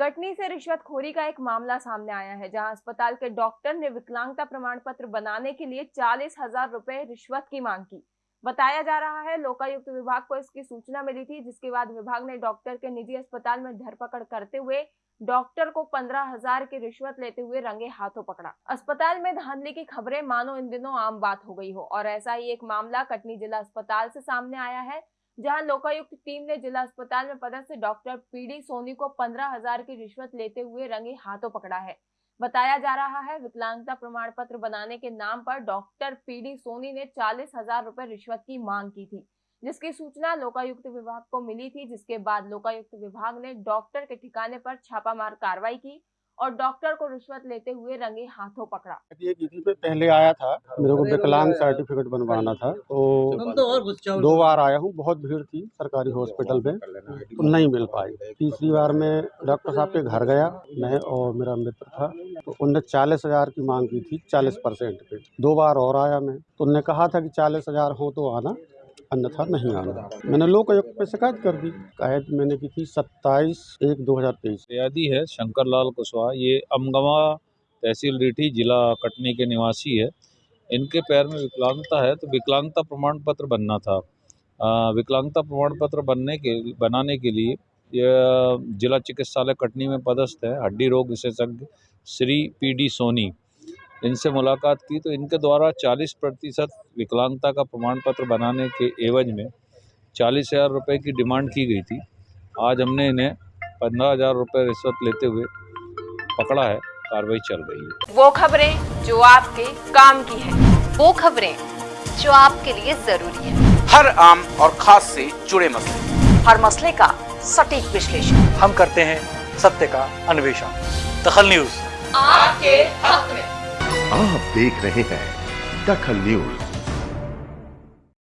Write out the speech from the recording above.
कटनी से रिश्वतखोरी का एक मामला सामने आया है, जहाँ अस्पताल के डॉक्टर ने विकलांगता प्रमाण पत्र बनाने के लिए चालीस हज़ार रुपए रिश्वत की मांग की। बताया जा रहा है, लोकायुक्त विभाग को इसकी सूचना मिली थी, जिसके बाद विभाग ने डॉक्टर के निजी अस्पताल में धरपकड़ करते हुए डॉक्टर को पंद्रह हज़ार की रिश्वत लेते हुए रंगे हाथों पकड़ा। अस्पताल में धांधली की खबरें मानो इन दिनों आम बात हो गई हो, और ऐसा ही एक मामला कटनी जिला अस्पताल से सामने आया है जहाँ लोकायुक्त टीम ने जिला अस्पताल में पदस्थ डॉक्टर पीडी सोनी को पंद्रह हज़ार की रिश्वत लेते हुए रंगे हाथों पकड़ा है। बताया जा रहा है, विकलांगता प्रमाण पत्र बनाने के नाम पर डॉक्टर पीडी सोनी ने चालीस हज़ार रुपए रिश्वत की मांग की थी, जिसकी सूचना लोकायुक्त विभाग को मिली थी, जिसके बाद लोकायुक्त विभाग ने डॉक्टर के ठिकाने पर छापामार कार्रवाई की और डॉक्टर को रिश्वत लेते हुए रंगे हाथों पकड़ा। ये किसी पे पहले आया था। मेरे को विकलांग सर्टिफिकेट बनवाना था तो दो बार आया हूँ बहुत भीड़ थी सरकारी हॉस्पिटल में तो नहीं मिल पाई। तीसरी बार में डॉक्टर साहब के घर गया मैं और मेरा मित्र था तो उनने चालीस हज़ार की मांग की थी चालीस परसेंट पे। दो बार और आया मैं तो उनने कहा था कि चालीस हज़ार हो तो आना अन्यथा नहीं आना। मैंने लोक आयुक्त पे शिकायत कर दी। शिकायत मैंने की थी सत्ताईस एक दो हज़ार तेईस। है, शंकरलाल कुशवाहा। ये अमगवा तहसील रीठी जिला कटनी के निवासी है। इनके पैर में विकलांगता है तो विकलांगता प्रमाण पत्र बनना था। विकलांगता प्रमाण पत्र बनने के, बनाने के लिए जिला चिकित्सालय कटनी में पदस्थ है। हड्डी रोग विशेषज्ञ श्री पी डी सोनी। इनसे मुलाकात की तो इनके द्वारा 40 प्रतिशत विकलांगता का प्रमाण पत्र बनाने के एवज में चालीस हज़ार रुपये की डिमांड की गई थी। आज हमने इन्हें पंद्रह हज़ार रुपये रिश्वत लेते हुए पकड़ा है। कार्रवाई चल रही है। वो खबरें जो आपके काम की है। वो खबरें जो आपके लिए ज़रूरी है। हर आम और खास से जुड़े मसले। हर मसले का सटीक विश्लेषण। हम करते हैं सत्य का अन्वेषण। दखल न्यूज़। आपके हक में। आप देख रहे हैं दखल न्यूज़।